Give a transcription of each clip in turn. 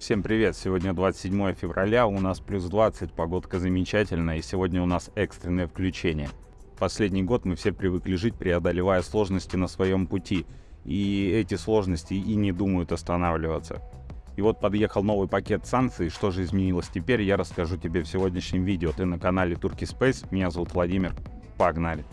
Всем привет! Сегодня 27 февраля, у нас плюс 20, погодка замечательная, и сегодня у нас экстренное включение. Последний год мы все привыкли жить, преодолевая сложности на своем пути, и эти сложности и не думают останавливаться. И вот подъехал новый пакет санкций, что же изменилось теперь, я расскажу тебе в сегодняшнем видео. Ты на канале Turkey Space, меня зовут Владимир, погнали!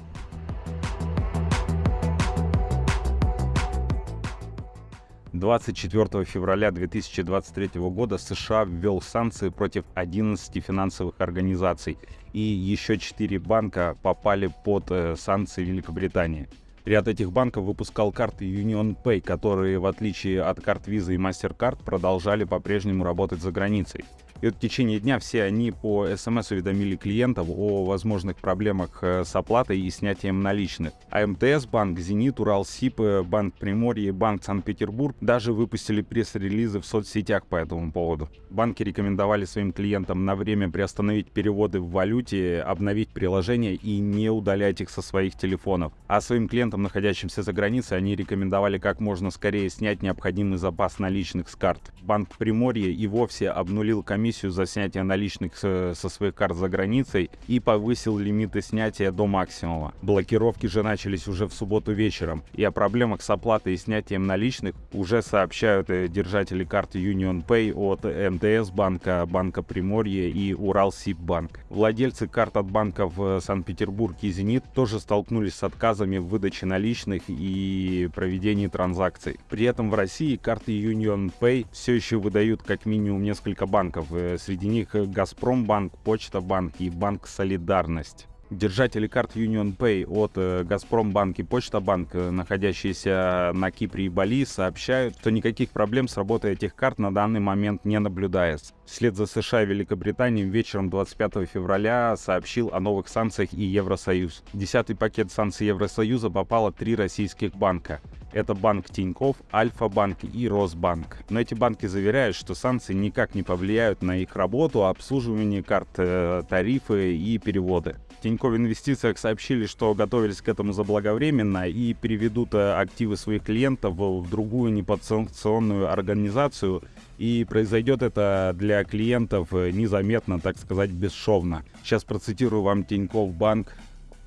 24 февраля 2023 года США ввел санкции против 11 финансовых организаций, и еще 4 банка попали под э, санкции Великобритании. Ряд этих банков выпускал карты Union Pay, которые, в отличие от карт Visa и MasterCard, продолжали по-прежнему работать за границей. И вот в течение дня все они по СМС уведомили клиентов о возможных проблемах э, с оплатой и снятием наличных. А МТС банк, Зенит, Уралсиб, э, Банк Приморье Банк Санкт-Петербург даже выпустили пресс-релизы в соцсетях по этому поводу. Банки рекомендовали своим клиентам на время приостановить переводы в валюте, обновить приложение и не удалять их со своих телефонов. А своим клиентам, находящимся за границей, они рекомендовали как можно скорее снять необходимый запас наличных с карт. Банк Приморье и вовсе обнулил комиссию комиссию за снятие наличных со, своих карт за границей и повысил лимиты снятия до максимума. Блокировки же начались уже в субботу вечером, и о проблемах с оплатой и снятием наличных уже сообщают э, держатели карты Union Pay от МТС банка, Банка Приморье и Уралсиббанк. Владельцы карт от банков Санкт-Петербург и Зенит тоже столкнулись с отказами в выдаче наличных и проведении транзакций. При этом в России карты Union Pay все еще выдают как минимум несколько банков, Э, среди них э, Газпромбанк, Почта Банк и Банк Солидарность. Держатели карт Union Pay от э, Газпромбанк и Почта Банк, находящиеся на Кипре и Бали, сообщают, что никаких проблем с работой этих карт на данный момент не наблюдается. Вслед за США и Великобританией вечером 25 февраля сообщил о новых санкциях и Евросоюз. Десятый пакет санкций Евросоюза попало три российских банка. Это банк Тиньков, Альфа-банк и Росбанк. Но эти банки заверяют, что санкции никак не повлияют на их работу, обслуживание карт, э, тарифы и переводы. Тинькофф Инвестициях сообщили, что готовились к этому заблаговременно и переведут э, активы своих клиентов в другую неподсанкционную организацию. И произойдет это для клиентов э, незаметно, так сказать, бесшовно. Сейчас процитирую вам Тинькофф Банк,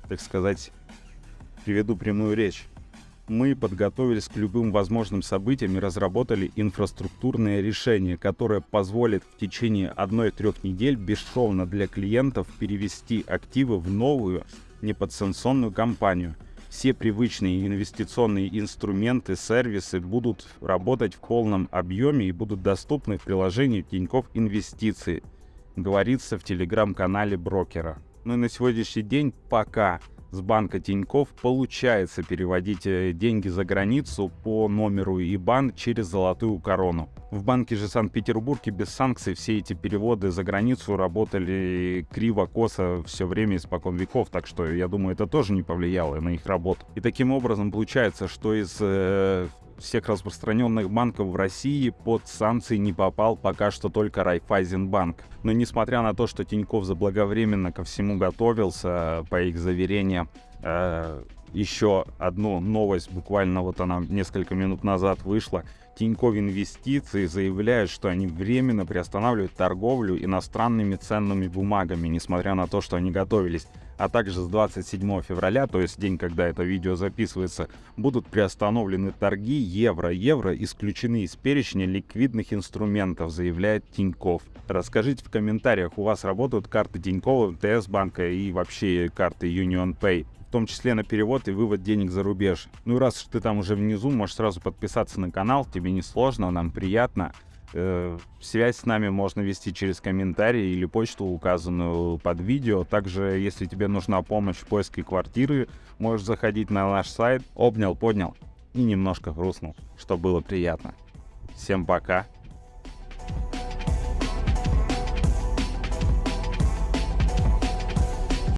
так сказать, приведу прямую речь мы подготовились к любым возможным событиям и разработали инфраструктурное решение, которое позволит в течение одной-трех недель бесшовно для клиентов перевести активы в новую неподсанкционную компанию. Все привычные инвестиционные инструменты, сервисы будут работать в полном объеме и будут доступны в приложении Тинькофф Инвестиции, говорится в телеграм-канале брокера. Ну и на сегодняшний день пока с банка Тиньков получается переводить э, деньги за границу по номеру ИБАН через золотую корону. В банке же Санкт-Петербурге без санкций все эти переводы за границу работали криво-косо все время испокон веков, так что я думаю, это тоже не повлияло на их работу. И таким образом получается, что из э, всех распространенных банков в России под санкции не попал пока что только Райфайзенбанк. Но несмотря на то, что Тиньков заблаговременно ко всему готовился, по их заверениям, э, еще одну новость, буквально вот она несколько минут назад вышла. Тинькофф Инвестиции заявляют, что они временно приостанавливают торговлю иностранными ценными бумагами, несмотря на то, что они готовились а также с 27 февраля, то есть день, когда это видео записывается, будут приостановлены торги евро-евро, исключены из перечня ликвидных инструментов, заявляет Тиньков. Расскажите в комментариях, у вас работают карты Тинькова, МТС банка и вообще карты Union Pay в том числе на перевод и вывод денег за рубеж. Ну и раз ты там уже внизу, можешь сразу подписаться на канал, тебе не сложно, нам приятно. Э, связь с нами можно вести через комментарии или почту, указанную под видео. Также, если тебе нужна помощь в поиске квартиры, можешь заходить на наш сайт. Обнял, поднял и немножко грустнул, что было приятно. Всем пока.